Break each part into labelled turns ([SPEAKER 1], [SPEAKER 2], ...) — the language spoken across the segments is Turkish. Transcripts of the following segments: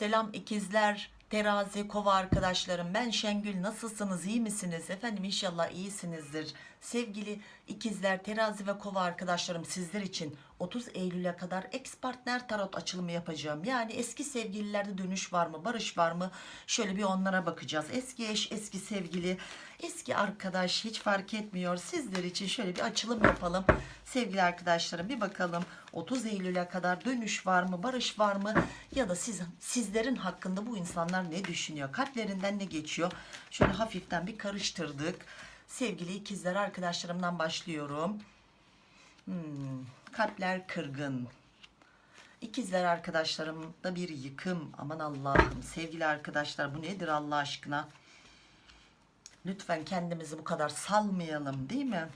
[SPEAKER 1] Selam ikizler, terazi, kova arkadaşlarım. Ben Şengül. Nasılsınız? iyi misiniz? Efendim inşallah iyisinizdir. Sevgili ikizler, terazi ve kova arkadaşlarım sizler için 30 Eylül'e kadar ex partner tarot açılımı yapacağım. Yani eski sevgililerde dönüş var mı, barış var mı? Şöyle bir onlara bakacağız. Eski eş, eski sevgili, eski arkadaş hiç fark etmiyor. Sizler için şöyle bir açılım yapalım. Sevgili arkadaşlarım bir bakalım 30 Eylül'e kadar dönüş var mı, barış var mı? Ya da siz, sizlerin hakkında bu insanlar ne düşünüyor? Kalplerinden ne geçiyor? Şöyle hafiften bir karıştırdık. Sevgili ikizler arkadaşlarımdan başlıyorum. Hmm, kalpler kırgın. İkizler arkadaşlarımda bir yıkım. Aman Allah'ım sevgili arkadaşlar bu nedir Allah aşkına? Lütfen kendimizi bu kadar salmayalım değil mi?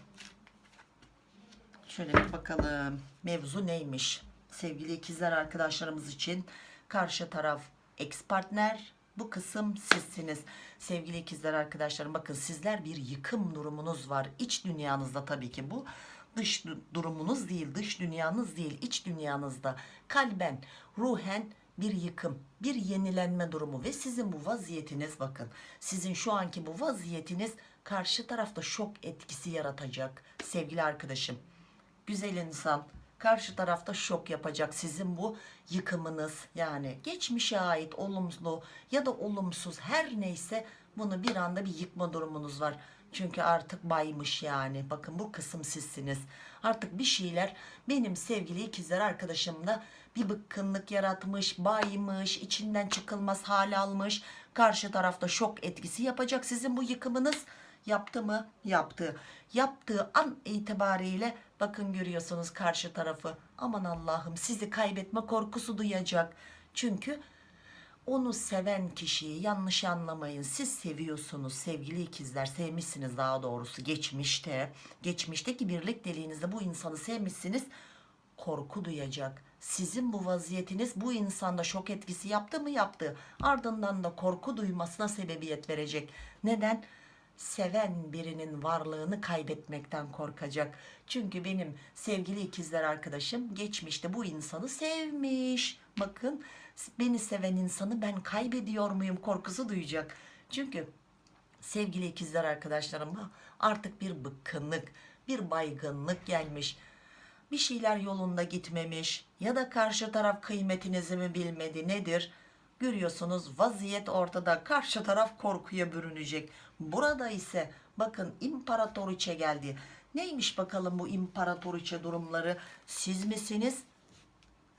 [SPEAKER 1] Şöyle bir bakalım. Mevzu neymiş? Sevgili ikizler arkadaşlarımız için karşı taraf ex partner bu kısım sizsiniz. Sevgili ikizler arkadaşlarım bakın sizler bir yıkım durumunuz var. İç dünyanızda tabii ki bu. Dış durumunuz değil, dış dünyanız değil, iç dünyanızda kalben, ruhen bir yıkım, bir yenilenme durumu ve sizin bu vaziyetiniz bakın. Sizin şu anki bu vaziyetiniz karşı tarafta şok etkisi yaratacak sevgili arkadaşım. Güzel insan karşı tarafta şok yapacak sizin bu yıkımınız yani geçmişe ait olumlu ya da olumsuz her neyse bunu bir anda bir yıkma durumunuz var. Çünkü artık baymış yani bakın bu kısım sizsiniz. Artık bir şeyler benim sevgili ikizler arkadaşımda bir bıkkınlık yaratmış, baymış, içinden çıkılmaz hal almış. Karşı tarafta şok etkisi yapacak sizin bu yıkımınız. Yaptı mı? Yaptı. Yaptığı an itibariyle bakın görüyorsunuz karşı tarafı. Aman Allah'ım sizi kaybetme korkusu duyacak. Çünkü onu seven kişiyi yanlış anlamayın. Siz seviyorsunuz sevgili ikizler. Sevmişsiniz daha doğrusu geçmişte. Geçmişteki birlikteliğinizde bu insanı sevmişsiniz. Korku duyacak. Sizin bu vaziyetiniz bu insanda şok etkisi yaptı mı yaptı. Ardından da korku duymasına sebebiyet verecek. Neden? seven birinin varlığını kaybetmekten korkacak. Çünkü benim sevgili ikizler arkadaşım geçmişte bu insanı sevmiş. Bakın beni seven insanı ben kaybediyor muyum korkusu duyacak. Çünkü sevgili ikizler arkadaşlarım artık bir bıkkınlık, bir baygınlık gelmiş. Bir şeyler yolunda gitmemiş ya da karşı taraf kıymetinizi mi bilmedi nedir? Görüyorsunuz vaziyet ortada karşı taraf korkuya bürünecek. Burada ise bakın imparatoriçe geldi. Neymiş bakalım bu imparatoriçe durumları? Siz misiniz?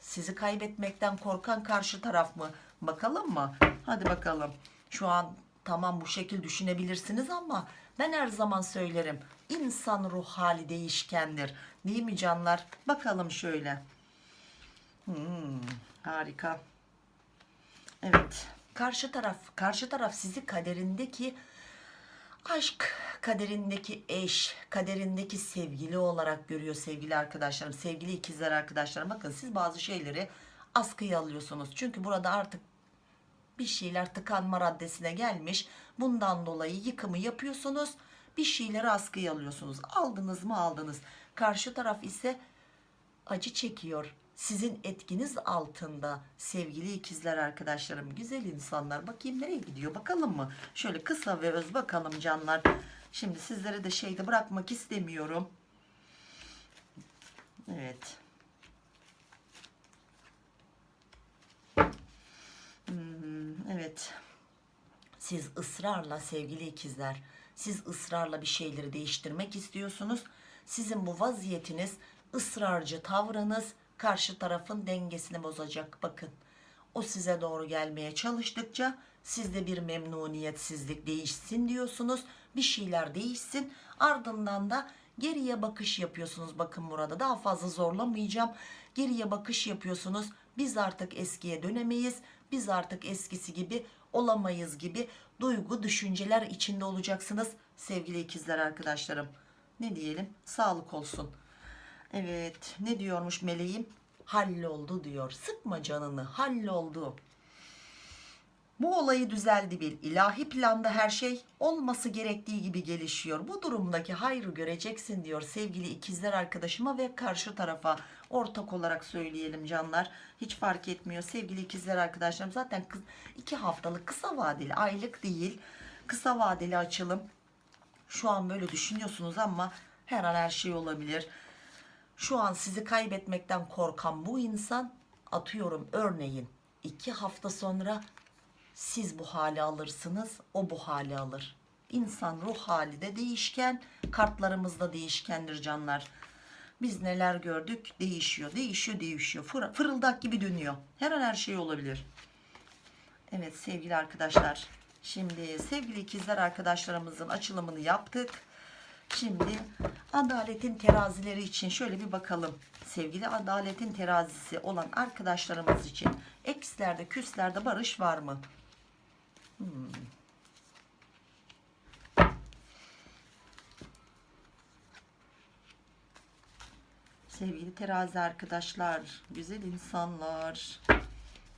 [SPEAKER 1] Sizi kaybetmekten korkan karşı taraf mı? Bakalım mı? Hadi bakalım. Şu an tamam bu şekil düşünebilirsiniz ama ben her zaman söylerim. İnsan ruh hali değişkendir. Değil mi canlar? Bakalım şöyle. Hmm, harika. Evet. Karşı taraf, karşı taraf sizi kaderindeki aşk, kaderindeki eş, kaderindeki sevgili olarak görüyor sevgili arkadaşlarım, sevgili ikizler arkadaşlarım. Bakın siz bazı şeyleri askıya alıyorsunuz. Çünkü burada artık bir şeyler tıkanma raddesine gelmiş. Bundan dolayı yıkımı yapıyorsunuz. Bir şeyleri askıya alıyorsunuz. Aldınız mı aldınız. Karşı taraf ise acı çekiyor sizin etkiniz altında sevgili ikizler arkadaşlarım güzel insanlar. Bakayım nereye gidiyor bakalım mı? Şöyle kısa ve öz bakalım canlar. Şimdi sizlere de şeyde bırakmak istemiyorum. Evet. Hmm, evet. Siz ısrarla sevgili ikizler siz ısrarla bir şeyleri değiştirmek istiyorsunuz. Sizin bu vaziyetiniz ısrarcı tavrınız karşı tarafın dengesini bozacak. Bakın o size doğru gelmeye çalıştıkça sizde bir memnuniyetsizlik değişsin diyorsunuz bir şeyler değişsin. Ardından da geriye bakış yapıyorsunuz. Bakın burada daha fazla zorlamayacağım. Geriye bakış yapıyorsunuz. Biz artık eskiye dönemeyiz. Biz artık eskisi gibi olamayız gibi duygu düşünceler içinde olacaksınız. Sevgili ikizler arkadaşlarım ne diyelim? Sağlık olsun Evet ne diyormuş meleğim? Halloldu diyor. Sıkma canını halloldu. Bu olayı düzeldi bil. İlahi planda her şey olması gerektiği gibi gelişiyor. Bu durumdaki hayrı göreceksin diyor sevgili ikizler arkadaşıma ve karşı tarafa. ortak olarak söyleyelim canlar hiç fark etmiyor sevgili ikizler arkadaşlarım zaten iki haftalık kısa vadeli aylık değil kısa vadeli açılım şu an böyle düşünüyorsunuz ama her an her şey olabilir şu an sizi kaybetmekten korkan bu insan atıyorum örneğin iki hafta sonra siz bu hali alırsınız o bu hali alır. İnsan ruh hali de değişken kartlarımız da değişkendir canlar. Biz neler gördük? Değişiyor değişiyor değişiyor. Fır- fırıldak gibi dönüyor. Her an her şey olabilir. Evet sevgili arkadaşlar şimdi sevgili ikizler arkadaşlarımızın açılımını yaptık Şimdi adaletin terazileri için şöyle bir bakalım. Sevgili adaletin terazisi olan arkadaşlarımız için ekslerde küslerde barış var mı? Hmm. Sevgili terazi arkadaşlar, güzel insanlar.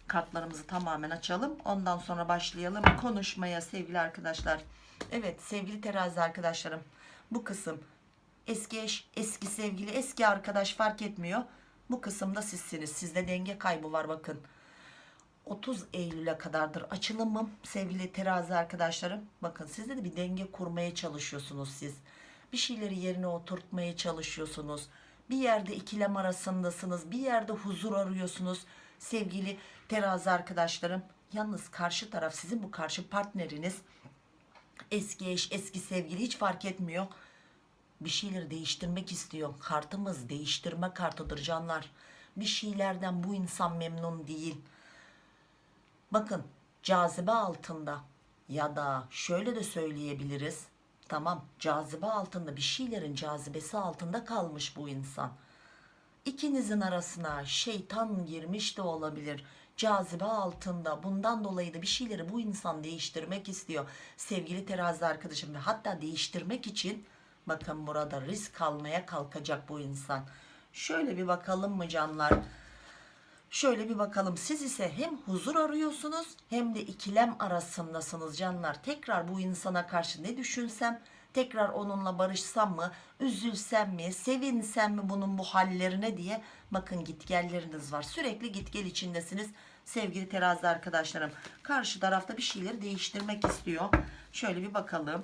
[SPEAKER 1] Kartlarımızı tamamen açalım. Ondan sonra başlayalım konuşmaya sevgili arkadaşlar. Evet sevgili terazi arkadaşlarım. Bu kısım eski eş, eski sevgili, eski arkadaş fark etmiyor. Bu kısımda sizsiniz. Sizde denge kaybı var bakın. 30 Eylül'e kadardır açılımım sevgili terazi arkadaşlarım. Bakın sizde de bir denge kurmaya çalışıyorsunuz siz. Bir şeyleri yerine oturtmaya çalışıyorsunuz. Bir yerde ikilem arasındasınız. Bir yerde huzur arıyorsunuz sevgili terazi arkadaşlarım. Yalnız karşı taraf sizin bu karşı partneriniz eski eş eski sevgili hiç fark etmiyor. Bir şeyleri değiştirmek istiyor. Kartımız değiştirme kartıdır canlar. Bir şeylerden bu insan memnun değil. Bakın cazibe altında ya da şöyle de söyleyebiliriz. Tamam cazibe altında bir şeylerin cazibesi altında kalmış bu insan. İkinizin arasına şeytan girmiş de olabilir. Cazibe altında bundan dolayı da bir şeyleri bu insan değiştirmek istiyor. Sevgili terazi arkadaşım ve hatta değiştirmek için bakın burada risk almaya kalkacak bu insan. Şöyle bir bakalım mı canlar? Şöyle bir bakalım siz ise hem huzur arıyorsunuz hem de ikilem arasındasınız canlar. Tekrar bu insana karşı ne düşünsem, tekrar onunla barışsam mı, üzülsem mi, sevinsem mi bunun bu hallerine diye bakın gitgelleriniz var. Sürekli gitgel içindesiniz sevgili terazi arkadaşlarım. Karşı tarafta bir şeyleri değiştirmek istiyor. Şöyle bir bakalım.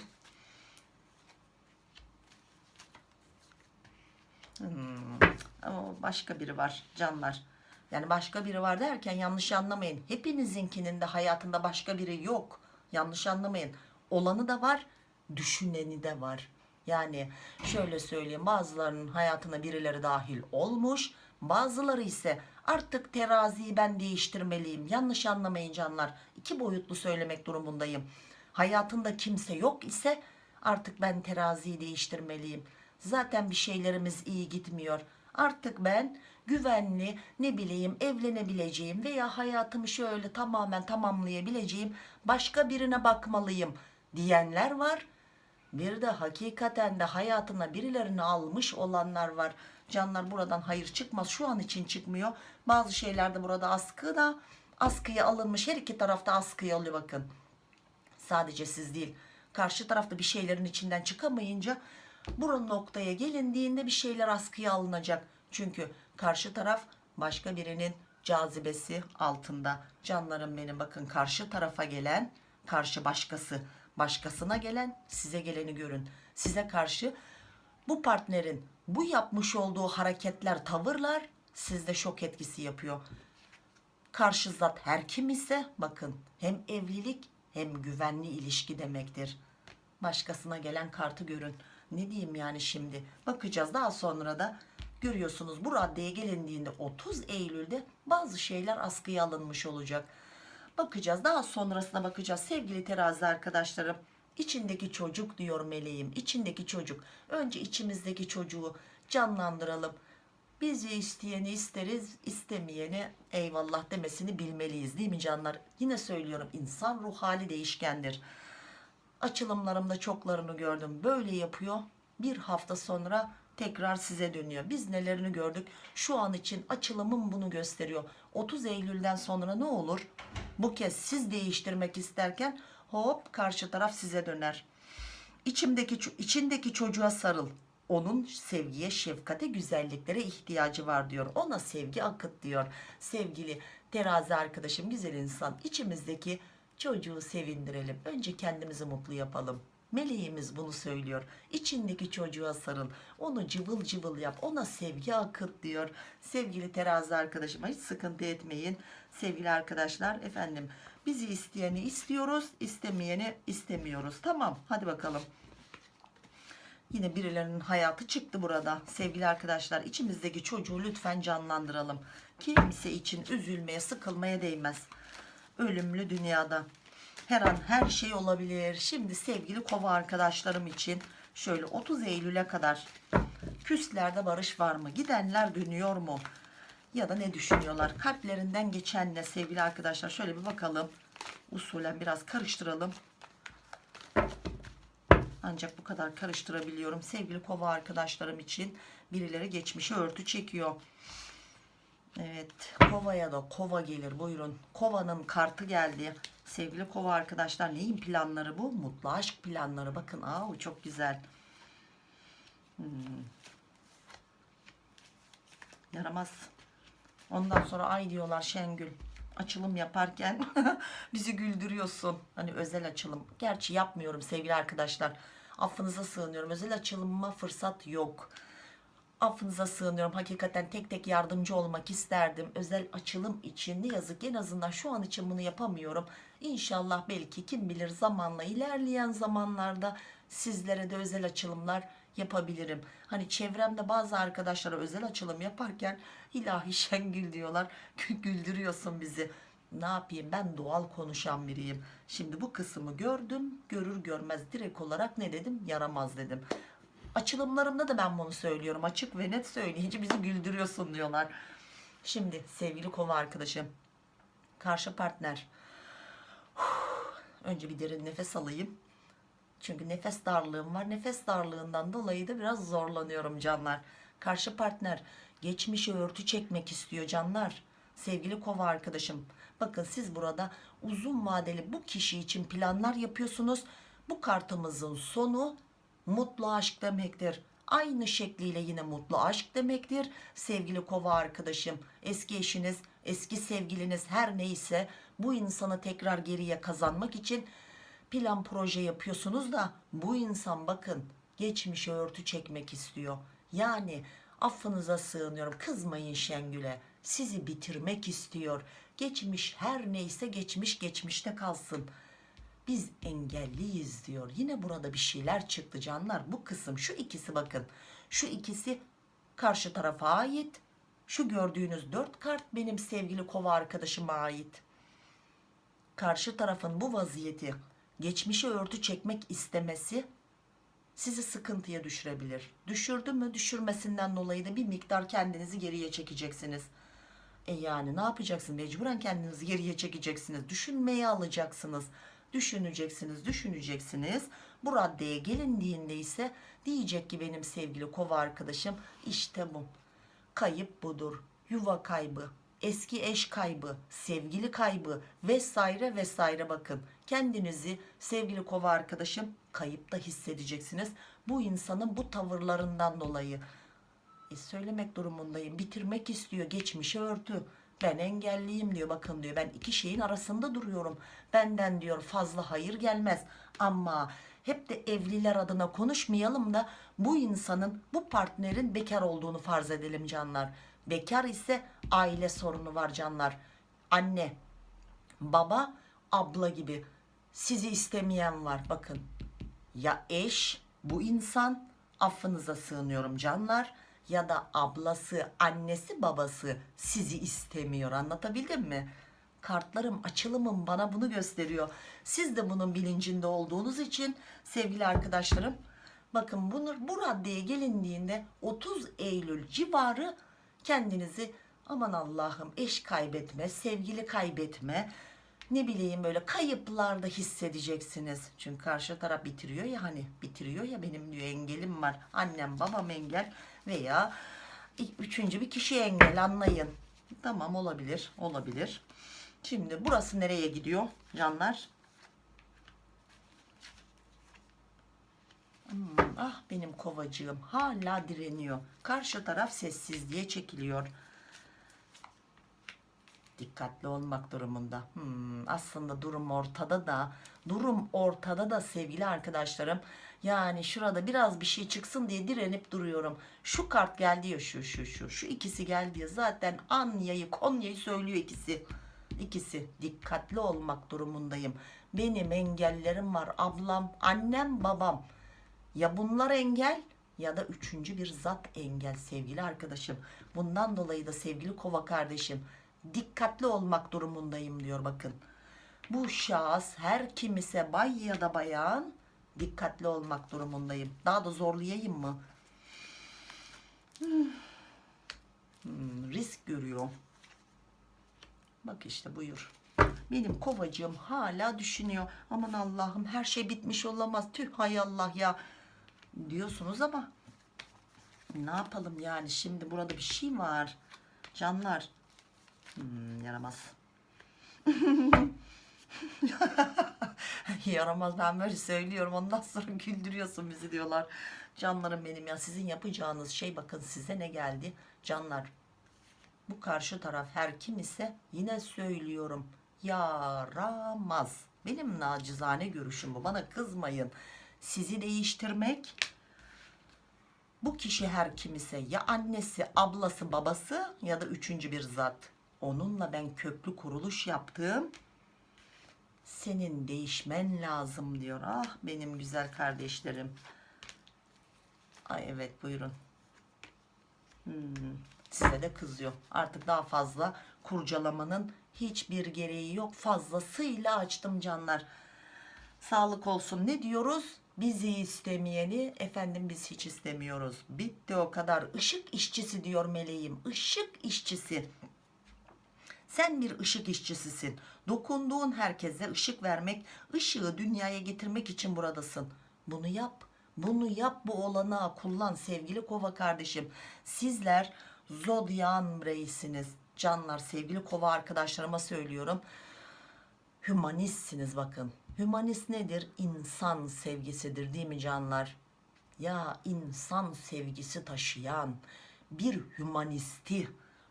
[SPEAKER 1] Hmm, ama başka biri var canlar. Yani başka biri var derken yanlış anlamayın. Hepinizinkinin de hayatında başka biri yok. Yanlış anlamayın. Olanı da var, düşüneni de var. Yani şöyle söyleyeyim bazılarının hayatına birileri dahil olmuş. Bazıları ise artık teraziyi ben değiştirmeliyim. Yanlış anlamayın canlar. İki boyutlu söylemek durumundayım. Hayatında kimse yok ise artık ben teraziyi değiştirmeliyim. Zaten bir şeylerimiz iyi gitmiyor. Artık ben güvenli ne bileyim evlenebileceğim veya hayatımı şöyle tamamen tamamlayabileceğim başka birine bakmalıyım diyenler var. Bir de hakikaten de hayatına birilerini almış olanlar var. Canlar buradan hayır çıkmaz. Şu an için çıkmıyor. Bazı şeylerde burada askı da askıya alınmış. Her iki tarafta askıya alıyor bakın. Sadece siz değil. Karşı tarafta bir şeylerin içinden çıkamayınca bu noktaya gelindiğinde bir şeyler askıya alınacak. Çünkü karşı taraf başka birinin cazibesi altında. Canlarım benim bakın karşı tarafa gelen karşı başkası başkasına gelen size geleni görün. Size karşı bu partnerin bu yapmış olduğu hareketler tavırlar sizde şok etkisi yapıyor. Karşı zat her kim ise bakın hem evlilik hem güvenli ilişki demektir. Başkasına gelen kartı görün. Ne diyeyim yani şimdi? Bakacağız daha sonra da görüyorsunuz bu raddeye gelindiğinde 30 Eylül'de bazı şeyler askıya alınmış olacak. Bakacağız daha sonrasına bakacağız sevgili terazi arkadaşlarım. İçindeki çocuk diyor meleğim içindeki çocuk. Önce içimizdeki çocuğu canlandıralım. Bizi isteyeni isteriz, istemeyeni eyvallah demesini bilmeliyiz değil mi canlar? Yine söylüyorum insan ruh hali değişkendir. Açılımlarımda çoklarını gördüm. Böyle yapıyor. Bir hafta sonra tekrar size dönüyor. Biz nelerini gördük? Şu an için açılımım bunu gösteriyor. 30 Eylül'den sonra ne olur? Bu kez siz değiştirmek isterken hop karşı taraf size döner. İçimdeki içindeki çocuğa sarıl. onun sevgiye, şefkate, güzelliklere ihtiyacı var diyor. Ona sevgi akıt diyor. Sevgili terazi arkadaşım, güzel insan içimizdeki çocuğu sevindirelim. Önce kendimizi mutlu yapalım. Meleğimiz bunu söylüyor. İçindeki çocuğa sarıl. Onu cıvıl cıvıl yap. Ona sevgi akıt diyor. Sevgili terazi arkadaşıma hiç sıkıntı etmeyin. Sevgili arkadaşlar efendim bizi isteyeni istiyoruz. istemeyeni istemiyoruz. Tamam hadi bakalım. Yine birilerinin hayatı çıktı burada. Sevgili arkadaşlar içimizdeki çocuğu lütfen canlandıralım. Kimse için üzülmeye sıkılmaya değmez. Ölümlü dünyada. Her an her şey olabilir. Şimdi sevgili kova arkadaşlarım için şöyle 30 Eylül'e kadar küslerde barış var mı? Gidenler dönüyor mu? Ya da ne düşünüyorlar? Kalplerinden geçen ne sevgili arkadaşlar? Şöyle bir bakalım. Usulen biraz karıştıralım. Ancak bu kadar karıştırabiliyorum. Sevgili kova arkadaşlarım için birileri geçmişe örtü çekiyor. Evet kovaya da kova gelir buyurun. Kovanın kartı geldi. Sevgili kova arkadaşlar neyin planları bu? Mutlu aşk planları. Bakın aa çok güzel. Hmm. Yaramaz. Ondan sonra ay diyorlar Şengül. Açılım yaparken bizi güldürüyorsun. Hani özel açılım. Gerçi yapmıyorum sevgili arkadaşlar. Affınıza sığınıyorum. Özel açılıma fırsat yok. Affınıza sığınıyorum. Hakikaten tek tek yardımcı olmak isterdim. Özel açılım için ne yazık ki en azından şu an için bunu yapamıyorum. İnşallah belki kim bilir zamanla ilerleyen zamanlarda sizlere de özel açılımlar yapabilirim. Hani çevremde bazı arkadaşlara özel açılım yaparken ilahi Şengül diyorlar. Güldürüyorsun bizi. Ne yapayım ben doğal konuşan biriyim. Şimdi bu kısmı gördüm. Görür görmez direkt olarak ne dedim? Yaramaz dedim. Açılımlarımda da ben bunu söylüyorum. Açık ve net söyleyince bizi güldürüyorsun diyorlar. Şimdi sevgili kova arkadaşım. Karşı partner. Önce bir derin nefes alayım. Çünkü nefes darlığım var. Nefes darlığından dolayı da biraz zorlanıyorum canlar. Karşı partner geçmişe örtü çekmek istiyor canlar. Sevgili kova arkadaşım. Bakın siz burada uzun vadeli bu kişi için planlar yapıyorsunuz. Bu kartımızın sonu mutlu aşk demektir. Aynı şekliyle yine mutlu aşk demektir. Sevgili kova arkadaşım, eski eşiniz, eski sevgiliniz her neyse bu insanı tekrar geriye kazanmak için plan proje yapıyorsunuz da bu insan bakın geçmişe örtü çekmek istiyor. Yani affınıza sığınıyorum kızmayın Şengül'e sizi bitirmek istiyor. Geçmiş her neyse geçmiş geçmişte kalsın. Biz engelliyiz diyor. Yine burada bir şeyler çıktı canlar. Bu kısım şu ikisi bakın. Şu ikisi karşı tarafa ait. Şu gördüğünüz dört kart benim sevgili kova arkadaşıma ait. Karşı tarafın bu vaziyeti geçmişe örtü çekmek istemesi sizi sıkıntıya düşürebilir. Düşürdü mü düşürmesinden dolayı da bir miktar kendinizi geriye çekeceksiniz. E yani ne yapacaksın? Mecburen kendinizi geriye çekeceksiniz. Düşünmeye alacaksınız. Düşüneceksiniz, düşüneceksiniz. Bu raddeye gelindiğinde ise diyecek ki benim sevgili kova arkadaşım işte bu. Kayıp budur. Yuva kaybı, eski eş kaybı, sevgili kaybı vesaire vesaire bakın. Kendinizi sevgili kova arkadaşım kayıpta hissedeceksiniz. Bu insanın bu tavırlarından dolayı. E söylemek durumundayım. Bitirmek istiyor. Geçmişe örtü. Ben engelliyim diyor. Bakın diyor ben iki şeyin arasında duruyorum. Benden diyor fazla hayır gelmez. Ama hep de evliler adına konuşmayalım da bu insanın bu partnerin bekar olduğunu farz edelim canlar. Bekar ise aile sorunu var canlar. Anne, baba, abla gibi sizi istemeyen var. Bakın ya eş bu insan affınıza sığınıyorum canlar ya da ablası, annesi, babası sizi istemiyor. Anlatabildim mi? Kartlarım, açılımım bana bunu gösteriyor. Siz de bunun bilincinde olduğunuz için sevgili arkadaşlarım bakın bunu bu raddeye gelindiğinde 30 Eylül civarı kendinizi aman Allah'ım eş kaybetme, sevgili kaybetme, ne bileyim böyle kayıplarda hissedeceksiniz. Çünkü karşı taraf bitiriyor ya hani bitiriyor ya benim diyor engelim var. Annem babam engel veya üçüncü bir kişi engel anlayın. Tamam olabilir olabilir. Şimdi burası nereye gidiyor canlar? Hmm, ah benim kovacığım hala direniyor. Karşı taraf sessizliğe çekiliyor. Dikkatli olmak durumunda. Hmm, aslında durum ortada da durum ortada da sevgili arkadaşlarım. Yani şurada biraz bir şey çıksın diye direnip duruyorum. Şu kart geldi ya şu şu şu. Şu ikisi geldi ya zaten Anya'yı Konya'yı söylüyor ikisi. İkisi dikkatli olmak durumundayım. Benim engellerim var. Ablam, annem, babam. Ya bunlar engel ya da üçüncü bir zat engel sevgili arkadaşım. Bundan dolayı da sevgili kova kardeşim dikkatli olmak durumundayım diyor bakın. Bu şahıs her kimise bay ya da bayan dikkatli olmak durumundayım. Daha da zorlayayım mı? Hmm, risk görüyor. Bak işte buyur. Benim kovacığım hala düşünüyor. Aman Allah'ım her şey bitmiş olamaz. Tüh hay Allah ya. Diyorsunuz ama ne yapalım yani şimdi burada bir şey var. Canlar. Hmm, yaramaz. yaramaz ben böyle söylüyorum ondan sonra güldürüyorsun bizi diyorlar. Canlarım benim ya sizin yapacağınız şey bakın size ne geldi. Canlar bu karşı taraf her kim ise yine söylüyorum yaramaz. Benim nacizane görüşüm bu. Bana kızmayın. Sizi değiştirmek bu kişi her kim ise ya annesi, ablası, babası ya da üçüncü bir zat. Onunla ben köklü kuruluş yaptım. Senin değişmen lazım diyor. Ah benim güzel kardeşlerim. Ay evet buyurun. Hmm, size de kızıyor. Artık daha fazla kurcalamanın hiçbir gereği yok. Fazlasıyla açtım canlar. Sağlık olsun. Ne diyoruz? Bizi istemeyeni efendim biz hiç istemiyoruz. Bitti o kadar. Işık işçisi diyor meleğim. Işık işçisi. Sen bir ışık işçisisin. Dokunduğun herkese ışık vermek, ışığı dünyaya getirmek için buradasın. Bunu yap. Bunu yap bu olanağı kullan sevgili kova kardeşim. Sizler zodyan bireysiniz. Canlar sevgili kova arkadaşlarıma söylüyorum. Hümanistsiniz bakın. Hümanist nedir? İnsan sevgisidir değil mi canlar? Ya insan sevgisi taşıyan bir hümanisti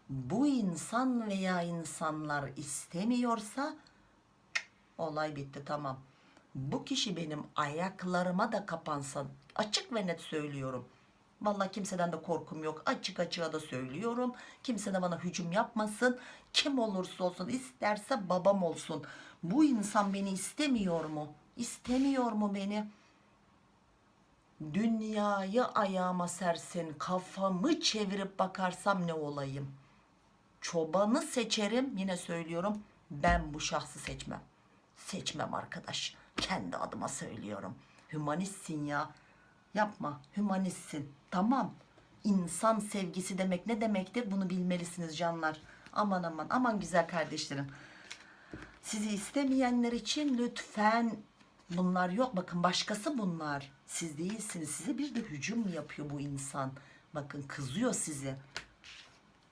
[SPEAKER 1] bu insan veya insanlar istemiyorsa olay bitti tamam. Bu kişi benim ayaklarıma da kapansa açık ve net söylüyorum. Vallahi kimseden de korkum yok. Açık açığa da söylüyorum. Kimse de bana hücum yapmasın. Kim olursa olsun isterse babam olsun. Bu insan beni istemiyor mu? İstemiyor mu beni? Dünyayı ayağıma sersin. Kafamı çevirip bakarsam ne olayım? Çobanı seçerim. Yine söylüyorum. Ben bu şahsı seçmem. Seçmem arkadaş. Kendi adıma söylüyorum. Hümanistsin ya. Yapma. Hümanistsin. Tamam. İnsan sevgisi demek ne demektir? Bunu bilmelisiniz canlar. Aman aman aman güzel kardeşlerim. Sizi istemeyenler için lütfen bunlar yok. Bakın başkası bunlar. Siz değilsiniz. Size bir de hücum yapıyor bu insan. Bakın kızıyor sizi.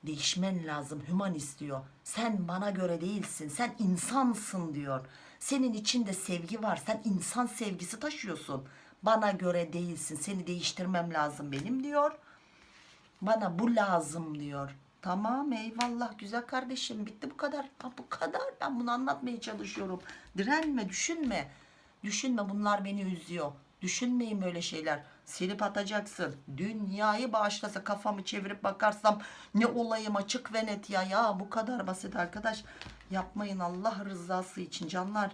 [SPEAKER 1] Değişmen lazım. Hüman istiyor. Sen bana göre değilsin. Sen insansın diyor. Senin içinde sevgi var. Sen insan sevgisi taşıyorsun. Bana göre değilsin. Seni değiştirmem lazım benim diyor. Bana bu lazım diyor. Tamam eyvallah güzel kardeşim bitti bu kadar. Ha, bu kadar ben bunu anlatmaya çalışıyorum. Direnme düşünme. Düşünme bunlar beni üzüyor. Düşünmeyin böyle şeyler. Silip atacaksın. Dünyayı bağışlasa kafamı çevirip bakarsam ne olayım açık ve net ya. Ya bu kadar basit arkadaş. Yapmayın Allah rızası için canlar.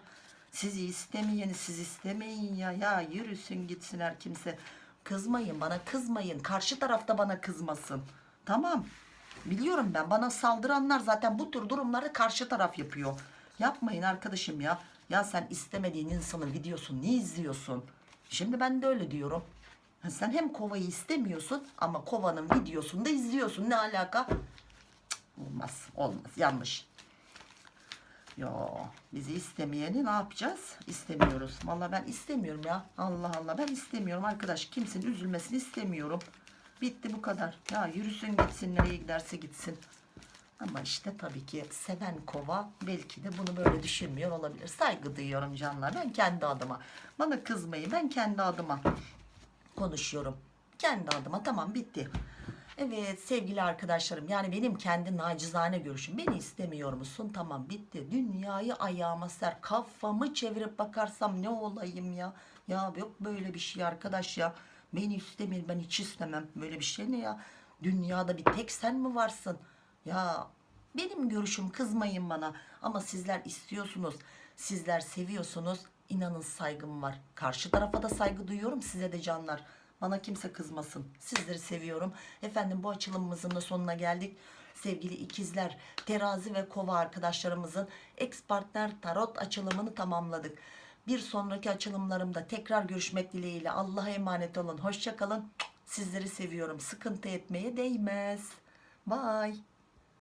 [SPEAKER 1] Sizi istemeyeni siz istemeyin ya. Ya yürüsün gitsin her kimse. Kızmayın bana kızmayın. Karşı tarafta bana kızmasın. Tamam. Biliyorum ben bana saldıranlar zaten bu tür durumları karşı taraf yapıyor. Yapmayın arkadaşım ya. Ya sen istemediğin insanın videosunu niye izliyorsun? Şimdi ben de öyle diyorum. Sen hem kovayı istemiyorsun ama kovanın videosunu da izliyorsun. Ne alaka? Cık, olmaz olmaz yanlış. Yo bizi istemeyeni ne yapacağız? İstemiyoruz. Vallahi ben istemiyorum ya. Allah Allah ben istemiyorum arkadaş. Kimsenin üzülmesini istemiyorum. Bitti bu kadar. Ya yürüsün gitsin nereye giderse gitsin. Ama işte tabii ki seven kova belki de bunu böyle düşünmüyor olabilir. Saygı duyuyorum canlar. Ben kendi adıma. Bana kızmayın. Ben kendi adıma. Konuşuyorum. Kendi adıma tamam bitti. Evet sevgili arkadaşlarım yani benim kendi nacizane görüşüm. Beni istemiyor musun? Tamam bitti. Dünyayı ayağıma ser. Kafamı çevirip bakarsam ne olayım ya? Ya yok böyle bir şey arkadaş ya. Beni istemiyor ben hiç istemem. Böyle bir şey ne ya? Dünyada bir tek sen mi varsın? Ya benim görüşüm kızmayın bana. Ama sizler istiyorsunuz. Sizler seviyorsunuz. İnanın saygım var. Karşı tarafa da saygı duyuyorum. Size de canlar. Bana kimse kızmasın. Sizleri seviyorum. Efendim bu açılımımızın da sonuna geldik. Sevgili ikizler, terazi ve kova arkadaşlarımızın ex partner tarot açılımını tamamladık. Bir sonraki açılımlarımda tekrar görüşmek dileğiyle Allah'a emanet olun. Hoşçakalın. Sizleri seviyorum. Sıkıntı etmeye değmez. Bye.